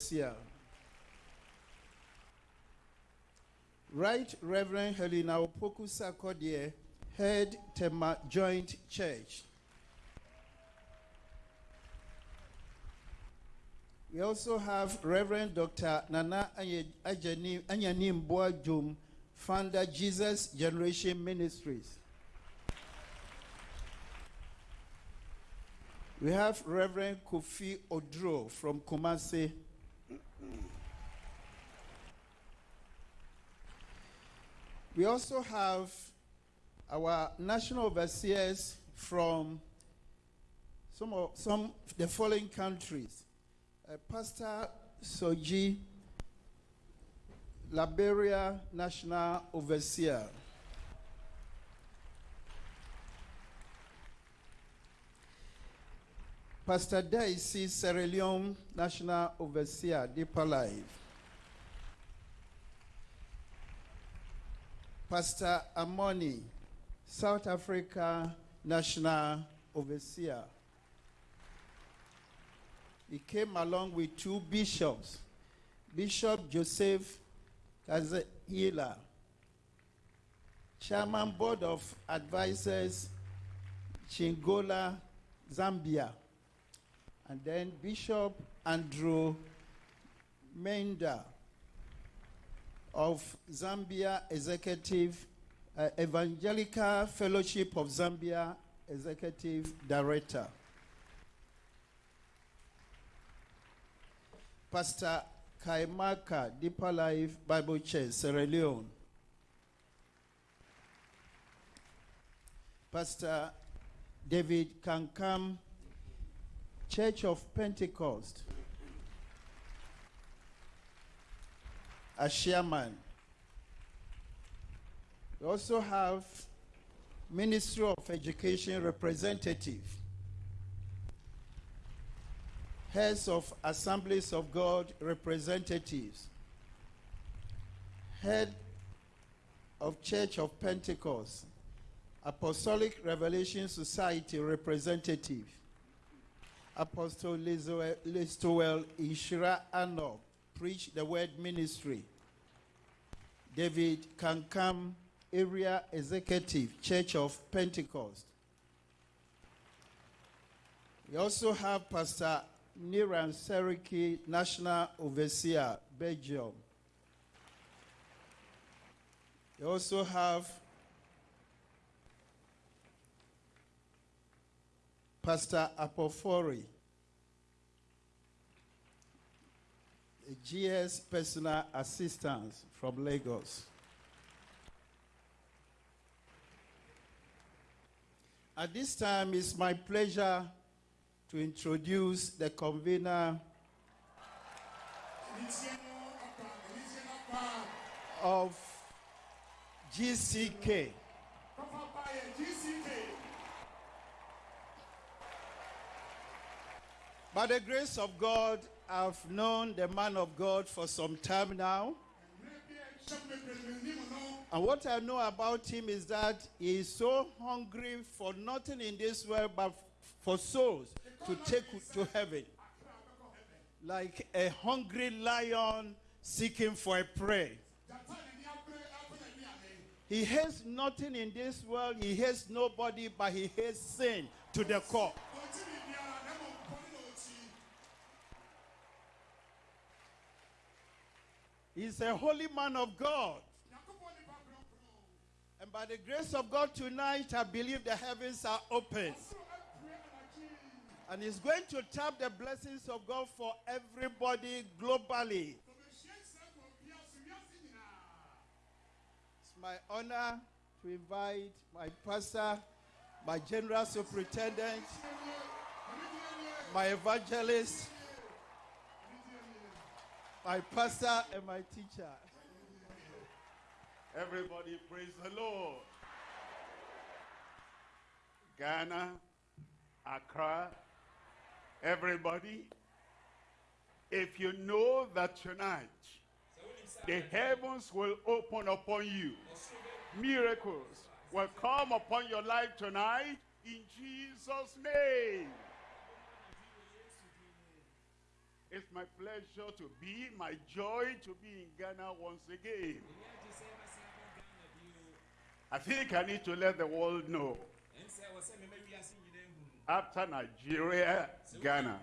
Overseer. Right Reverend Helena Opoku Sarkodie, Head Tema Joint Church. We also have Reverend Dr. Nana Anyanim Boadum, founder Jesus Generation Ministries. We have Reverend Kofi Odro from Kumasi. We also have our national overseers from some of some the following countries. Uh, Pastor Soji, Liberia National Overseer. Pastor Daisy Sierra Leone National Overseer, Deeper Life. Pastor Amoni, South Africa National Overseer. He came along with two bishops, Bishop Joseph Kazahila, Chairman Board of Advisors, Chingola, Zambia, and then Bishop Andrew Menda of Zambia Executive uh, Evangelical Fellowship of Zambia Executive Director. Pastor Kaimaka Deeper Life Bible Church, Sierra Leone. Pastor David Kankam, Church of Pentecost. As chairman. We also have Ministry of Education representative, heads of Assemblies of God representatives, head of Church of Pentecost, Apostolic Revelation Society representative, Apostle eh, Listowel Ishira Ano, Preach the Word Ministry, David Kankam, Area Executive, Church of Pentecost. We also have Pastor Niran Seriki, National Overseer, Belgium. We also have Pastor Apofori, GS personal assistant from Lagos. At this time, it's my pleasure to introduce the convener of GCK. By the grace of God, I've known the man of God for some time now. And what I know about him is that he is so hungry for nothing in this world but for souls to take to heaven. Like a hungry lion seeking for a prey. He hates nothing in this world, he hates nobody, but he hates sin to the core. He's a holy man of God. And by the grace of God tonight, I believe the heavens are open. And he's going to tap the blessings of God for everybody globally. It's my honor to invite my pastor, my general superintendent, my evangelist, my pastor, and my teacher. Everybody praise the Lord. Ghana, Accra, everybody, if you know that tonight the heavens will open upon you, miracles will come upon your life tonight in Jesus' name. It's my pleasure to be, my joy to be in Ghana once again. I think I need to let the world know. After Nigeria, Ghana.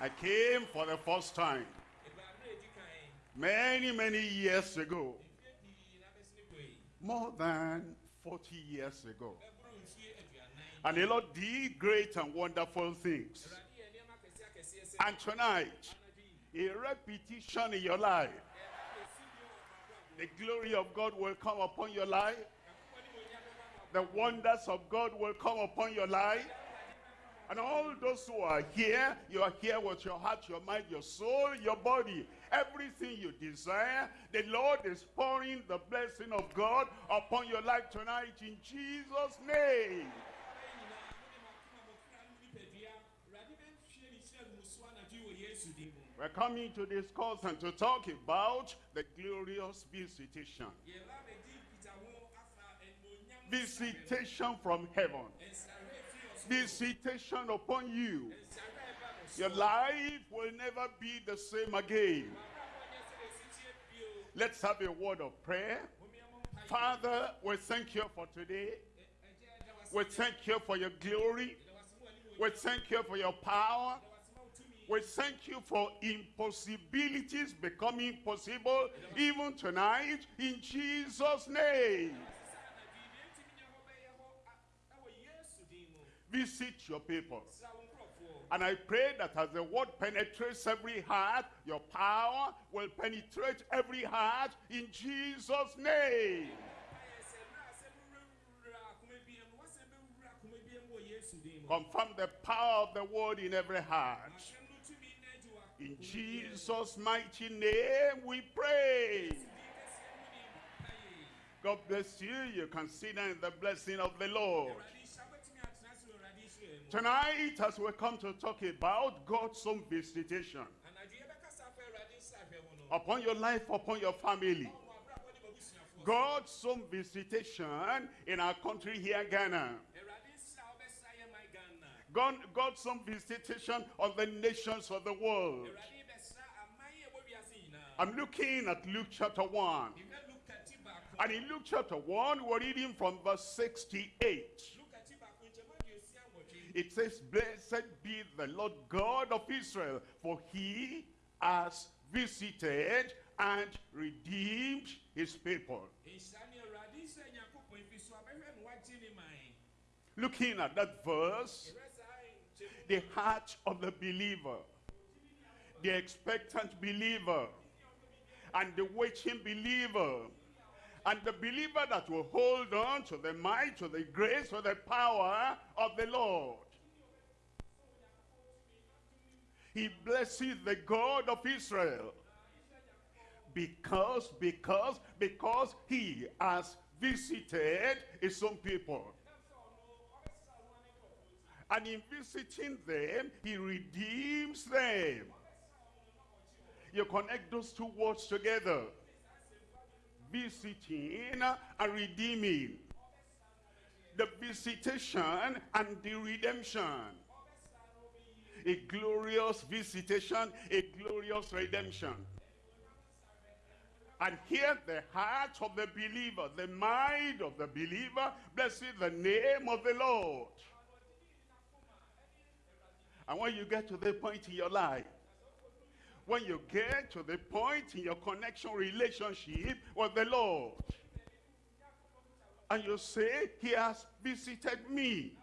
I came for the first time many, many years ago. More than 40 years ago. And the Lord did great and wonderful things. And tonight, a repetition in your life. The glory of God will come upon your life. The wonders of God will come upon your life. And all those who are here, you are here with your heart, your mind, your soul, your body. Everything you desire, the Lord is pouring the blessing of God upon your life tonight in Jesus' name. We're coming to discuss and to talk about the glorious visitation. Visitation from heaven. Visitation upon you. Your life will never be the same again. Let's have a word of prayer. Father, we thank you for today. We thank you for your glory. We thank you for your power. We thank you for impossibilities becoming possible even tonight in Jesus' name. Visit your people. And I pray that as the word penetrates every heart, your power will penetrate every heart in Jesus' name. Confirm the power of the word in every heart. In Jesus' mighty name we pray. God bless you. You consider the blessing of the Lord. Tonight, as we come to talk about God's own visitation upon your life, upon your family. God's own visitation in our country here, Ghana. God, God's own visitation on the nations of the world. I'm looking at Luke chapter 1. And in Luke chapter 1, we're reading from verse 68. It says, Blessed be the Lord God of Israel, for he has visited and redeemed his people. Looking at that verse, the heart of the believer, the expectant believer, and the waiting believer, and the believer that will hold on to the might, to the grace, to the power of the Lord. He blesses the God of Israel because, because, because he has visited his own people. And in visiting them, he redeems them. You connect those two words together. Visiting and redeeming. The visitation and the redemption. A glorious visitation, a glorious redemption. And here the heart of the believer, the mind of the believer, blessed the name of the Lord. And when you get to the point in your life, when you get to the point in your connection relationship with the Lord, and you say, he has visited me.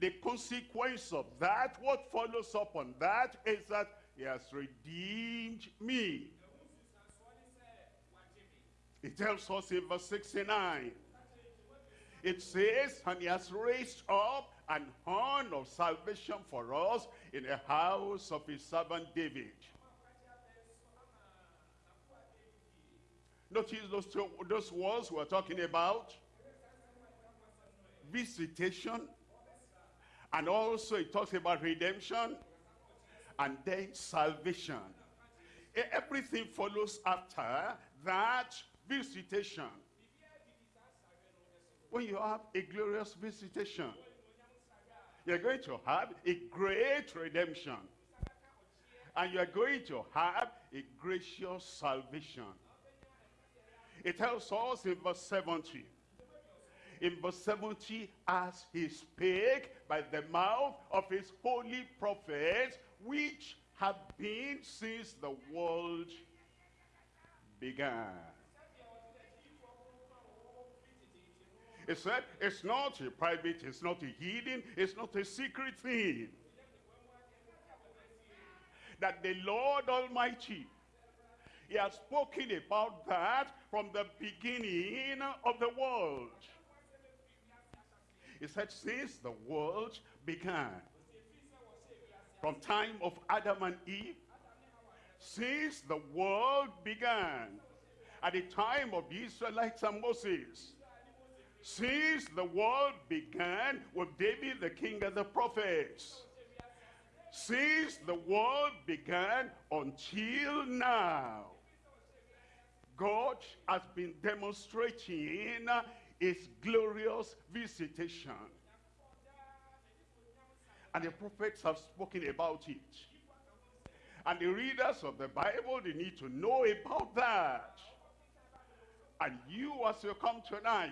The consequence of that, what follows up on that, is that he has redeemed me. It tells us in verse 69. It says, and he has raised up an horn of salvation for us in the house of his servant David. Notice those, two, those words we're talking about. Visitation. And also it talks about redemption. And then salvation. Everything follows after that visitation. When you have a glorious visitation, You're going to have a great redemption. And you're going to have a gracious salvation. It tells us in verse 70. In verse 70, as he spake by the mouth of his holy prophets, which have been since the world began. He said, it's not a private, it's not a hidden, it's not a secret thing. That the Lord Almighty, he has spoken about that from the beginning of the world. He said, since the world began, from time of Adam and Eve, since the world began, at the time of the Israelites and Moses, since the world began with David the king of the prophets, since the world began until now, God has been demonstrating uh, his glorious visitation. And the prophets have spoken about it. And the readers of the Bible, they need to know about that. And you, as you come tonight,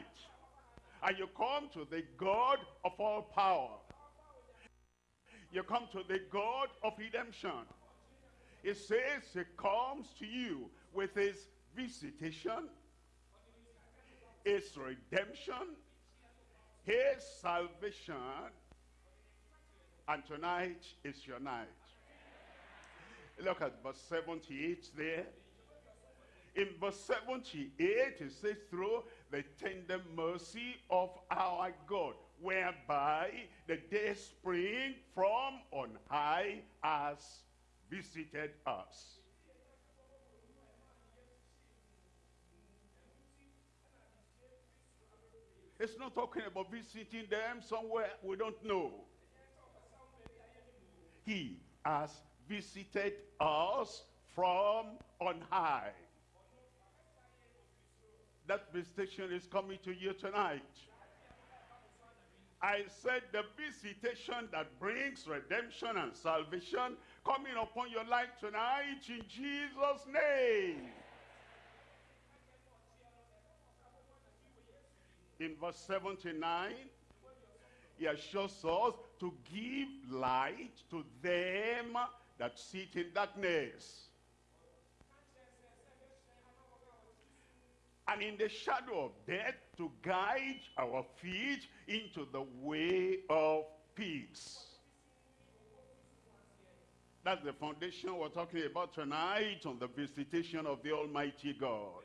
and you come to the God of all power. You come to the God of redemption. It says he comes to you with his visitation, his redemption, his salvation, and tonight is your night. Look at verse 78 there. In verse 78, it says, through the tender mercy of our God, whereby the day spring from on high has visited us. It's not talking about visiting them somewhere we don't know. He has visited us from on high. That visitation is coming to you tonight. I said the visitation that brings redemption and salvation coming upon your life tonight in Jesus' name. In verse 79, he assures us to give light to them that sit in darkness. And in the shadow of death to guide our feet into the way of peace. That's the foundation we're talking about tonight on the visitation of the Almighty God.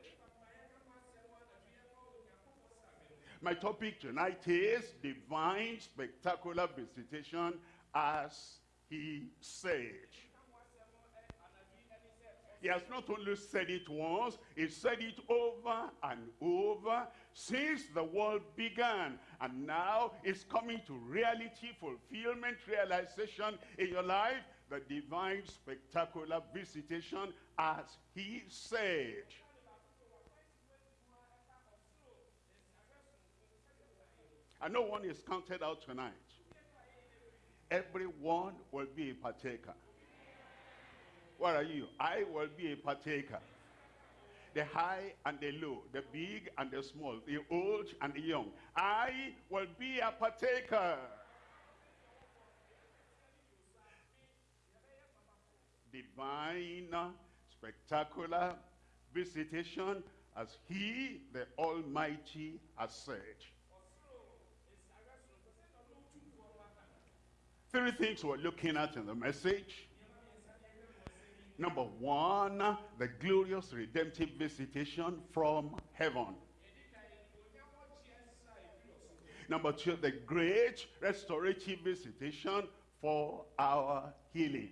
My topic tonight is divine spectacular visitation as he said. He has not only said it once, he said it over and over since the world began. And now it's coming to reality, fulfillment, realization in your life. The divine spectacular visitation as he said. And no one is counted out tonight. Everyone will be a partaker. What are you? I will be a partaker. The high and the low, the big and the small, the old and the young. I will be a partaker. Divine, spectacular visitation as he, the Almighty, has said. Three things we're looking at in the message. Number one, the glorious redemptive visitation from heaven. Number two, the great restorative visitation for our healing.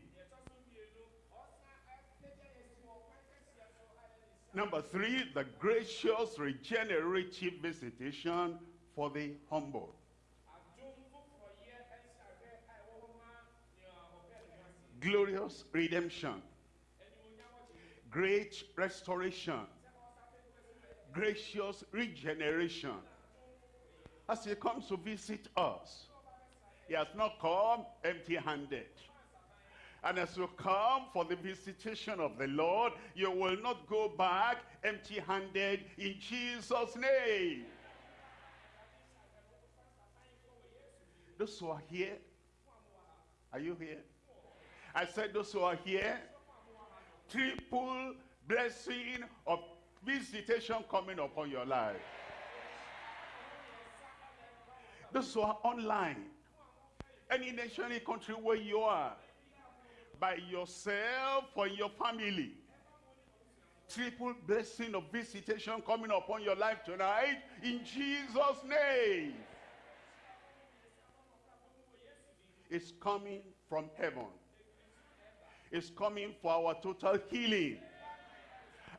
Number three, the gracious regenerative visitation for the humble. Glorious redemption great restoration, gracious regeneration. As he comes to visit us, He has not come empty-handed. And as you come for the visitation of the Lord, you will not go back empty-handed in Jesus' name. Those who are here, are you here? I said those who are here, triple blessing of visitation coming upon your life. Those who are online, any nation, any country where you are, by yourself or your family, triple blessing of visitation coming upon your life tonight in Jesus' name. It's coming from heaven. It's coming for our total healing.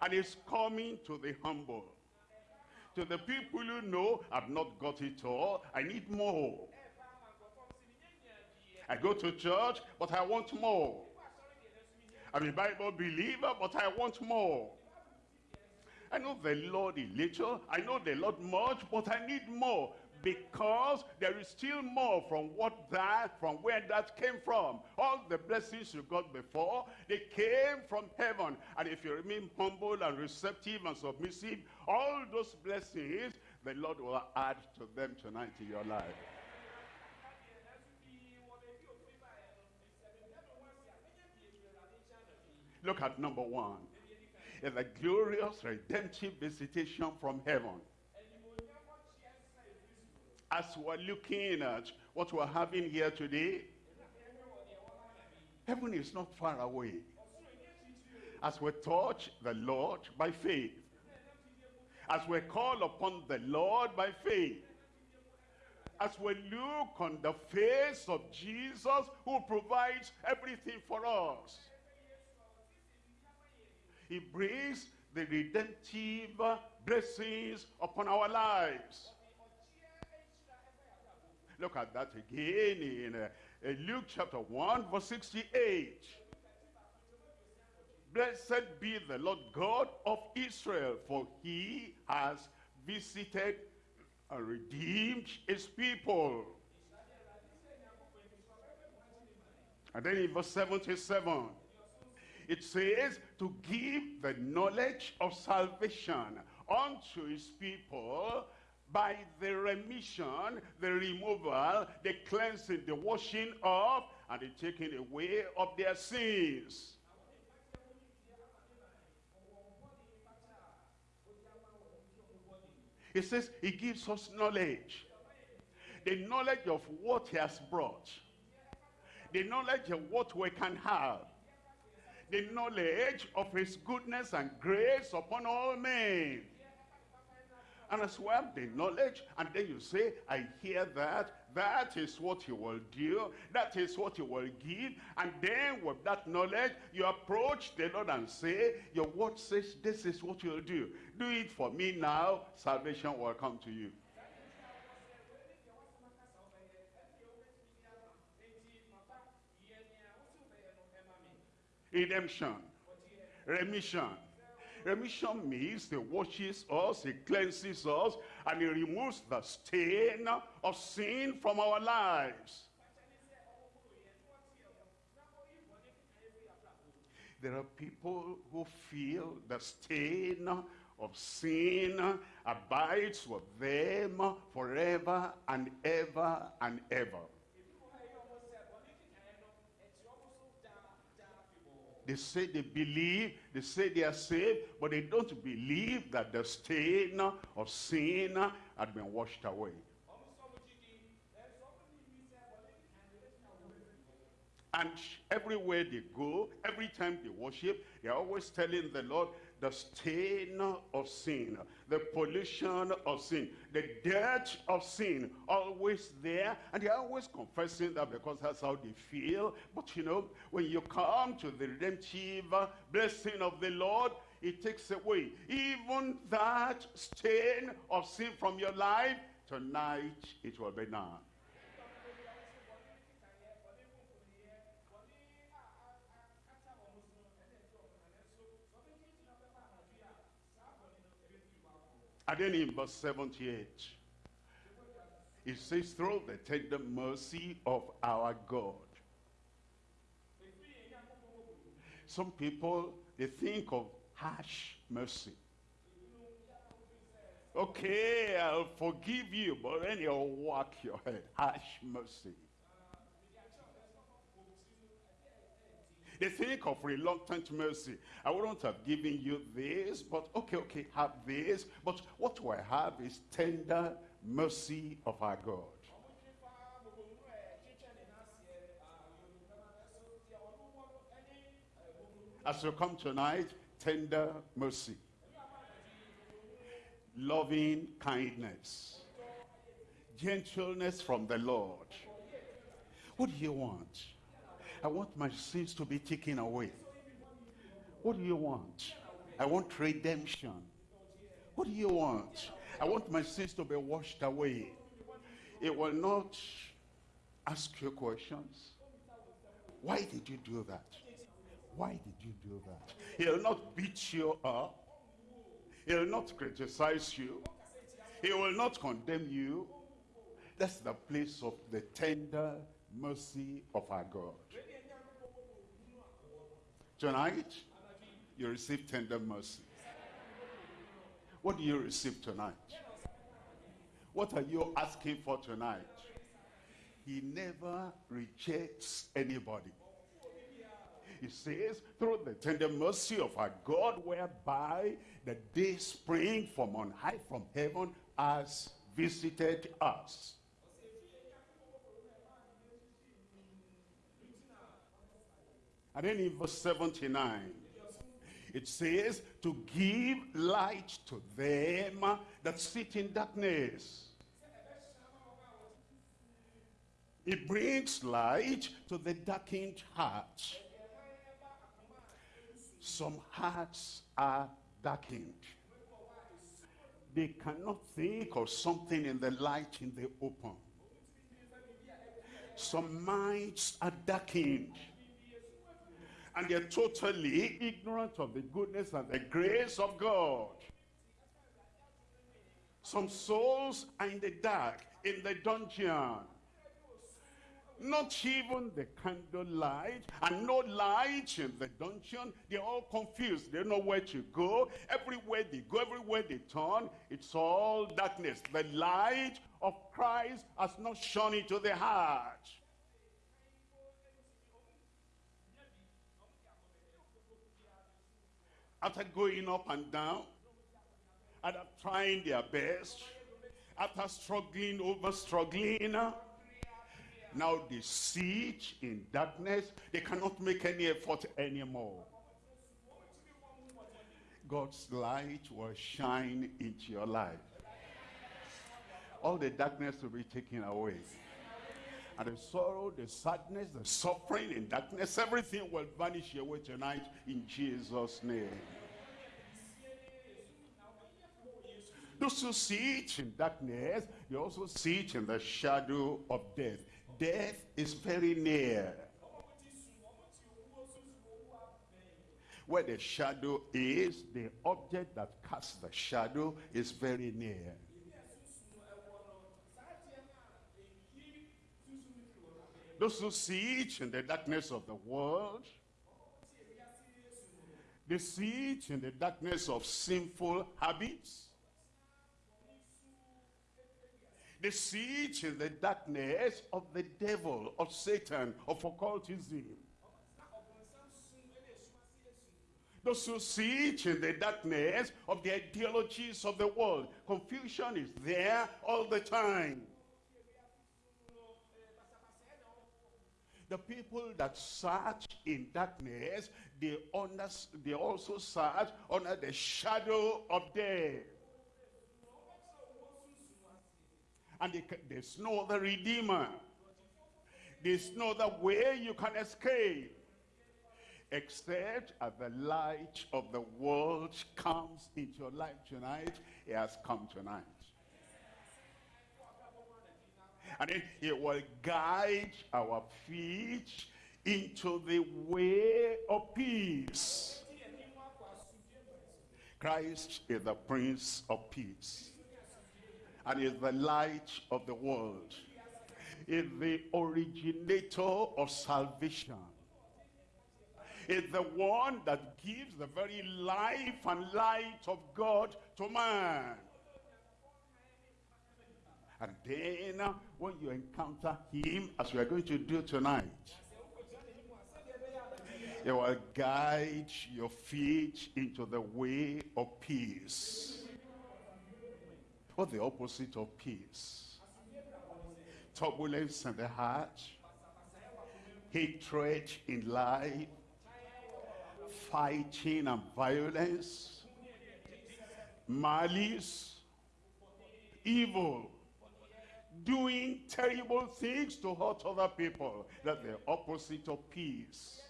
And it's coming to the humble. To the people who know, I've not got it all. I need more. I go to church, but I want more. I'm a Bible believer, but I want more. I know the Lord a little. I know the Lord much, but I need more because there is still more from what that, from where that came from. All the blessings you got before, they came from heaven. And if you remain humble and receptive and submissive, all those blessings, the Lord will add to them tonight in your life. Look at number one. It's a glorious redemptive visitation from heaven. As we're looking at what we're having here today, heaven is not far away. As we touch the Lord by faith, as we call upon the Lord by faith, as we look on the face of Jesus who provides everything for us, he brings the redemptive blessings upon our lives. Look at that again in, uh, Luke chapter 1 verse 68. Blessed be the Lord God of Israel, for he has visited and redeemed his people. And then in verse 77, it says to give the knowledge of salvation unto his people by the remission, the removal, the cleansing, the washing off, and the taking away of their sins. He says he gives us knowledge. The knowledge of what he has brought. The knowledge of what we can have. The knowledge of his goodness and grace upon all men. And as well, the knowledge, and then you say, I hear that, that is what he will do, that is what he will give, and then with that knowledge, you approach the Lord and say, your word says this is what you'll do. Do it for me now, salvation will come to you. Redemption, remission, Remission means he washes us, he cleanses us, and he removes the stain of sin from our lives. There are people who feel the stain of sin abides with them forever and ever and ever. They say they believe, they say they are saved, but they don't believe that the stain of sin had been washed away. And everywhere they go, every time they worship, they're always telling the Lord, the stain of sin, the pollution of sin, the dirt of sin, always there. And they're always confessing that because that's how they feel. But you know, when you come to the redemptive blessing of the Lord, it takes away even that stain of sin from your life. Tonight, it will be none. And then in verse 78, It says, through the tender mercy of our God. Some people, they think of harsh mercy. Okay, I'll forgive you, but then you'll whack your head. Harsh mercy. They think of reluctant mercy. I wouldn't have given you this, but okay, okay, have this. But what do I have is tender mercy of our God. As you come tonight, tender mercy. Loving kindness. Gentleness from the Lord. What do you want? I want my sins to be taken away. What do you want? I want redemption. What do you want? I want my sins to be washed away. It will not ask you questions. Why did you do that? Why did you do that? He'll not beat you up. He'll not criticize you. He will not condemn you. That's the place of the tender mercy of our God. Tonight, you receive tender mercy. What do you receive tonight? What are you asking for tonight? He never rejects anybody. He says, through the tender mercy of our God, whereby the day spring from on high from heaven has visited us. And then in verse 79, it says, to give light to them that sit in darkness. It brings light to the darkened heart. Some hearts are darkened. They cannot think of something in the light in the open. Some minds are darkened and they're totally ignorant of the goodness and the grace of God. Some souls are in the dark, in the dungeon. Not even the candlelight and no light in the dungeon. They're all confused. They don't know where to go. Everywhere they go, everywhere they turn, it's all darkness. The light of Christ has not shone into the heart. After going up and down, after trying their best, after struggling over struggling, now they sit in darkness. They cannot make any effort anymore. God's light will shine into your life. All the darkness will be taken away. And the sorrow, the sadness, the suffering in darkness, everything will vanish away tonight in Jesus' name. Those who sit in darkness, you also sit in the shadow of death. Death is very near. Where the shadow is, the object that casts the shadow is very near. Those who sit in the darkness of the world, they sit in the darkness of sinful habits, Sit in the darkness of the devil, of Satan, of occultism. Those who sit in the darkness of the ideologies of the world. Confusion is there all the time. The people that search in darkness, they, under, they also search under the shadow of death. And they, there's no other redeemer. There's no other way you can escape. Except as the light of the world comes into your life tonight, it has come tonight. And then it will guide our feet into the way of peace. Christ is the Prince of Peace. And is the light of the world. Is the originator of salvation. Is the one that gives the very life and light of God to man. And then uh, when you encounter him, as we are going to do tonight, he will guide your feet into the way of peace. What's the opposite of peace? Turbulence in the heart, hatred in life, fighting and violence, malice, evil, doing terrible things to hurt other people. That's the opposite of peace.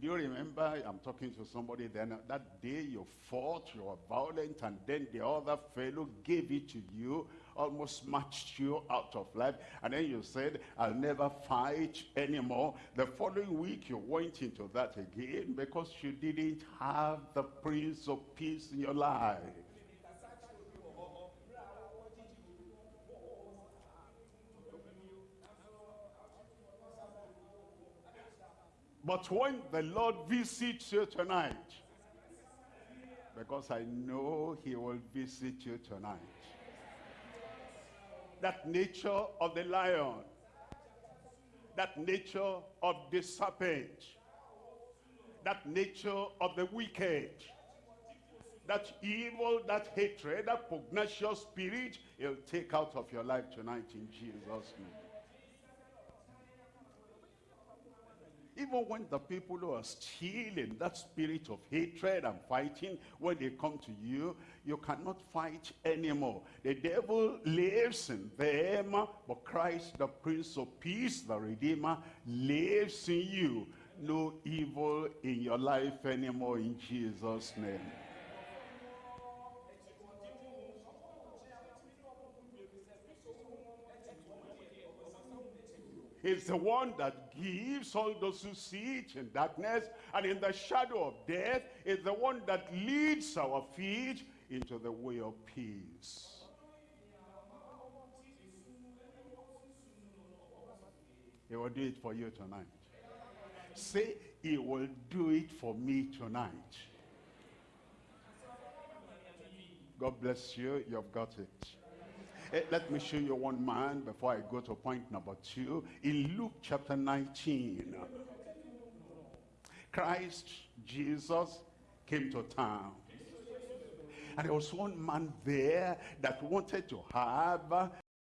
Do you remember, I'm talking to somebody then, that day you fought, you were violent, and then the other fellow gave it to you, almost matched you out of life, and then you said, I'll never fight anymore. The following week you went into that again because you didn't have the Prince of Peace in your life. But when the Lord visits you tonight, because I know he will visit you tonight, that nature of the lion, that nature of the serpent, that nature of the wicked, that evil, that hatred, that pugnacious spirit, he'll take out of your life tonight in Jesus' name. Even when the people who are still in that spirit of hatred and fighting, when they come to you, you cannot fight anymore. The devil lives in them, but Christ, the Prince of Peace, the Redeemer, lives in you. No evil in your life anymore in Jesus' name. He's the one that gives all those who sit in darkness and in the shadow of death. Is the one that leads our feet into the way of peace. He will do it for you tonight. Say, he will do it for me tonight. God bless you. You've got it. Eh, let me show you one man before I go to point number two. In Luke chapter 19, Christ, Jesus, came to town. And there was one man there that wanted to have